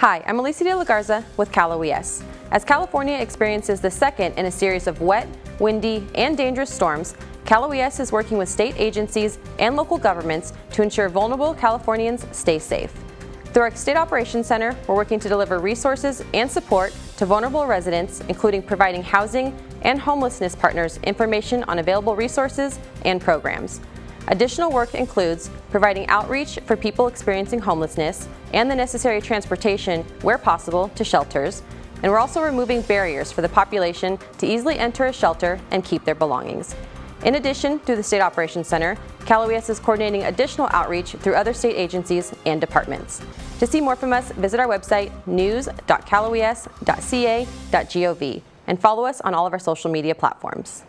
Hi, I'm Alicia de la Garza with Cal OES. As California experiences the second in a series of wet, windy, and dangerous storms, Cal OES is working with state agencies and local governments to ensure vulnerable Californians stay safe. Through our State Operations Center, we're working to deliver resources and support to vulnerable residents, including providing housing and homelessness partners information on available resources and programs. Additional work includes providing outreach for people experiencing homelessness and the necessary transportation, where possible, to shelters, and we're also removing barriers for the population to easily enter a shelter and keep their belongings. In addition, through the State Operations Center, Cal OES is coordinating additional outreach through other state agencies and departments. To see more from us, visit our website news.caloes.ca.gov and follow us on all of our social media platforms.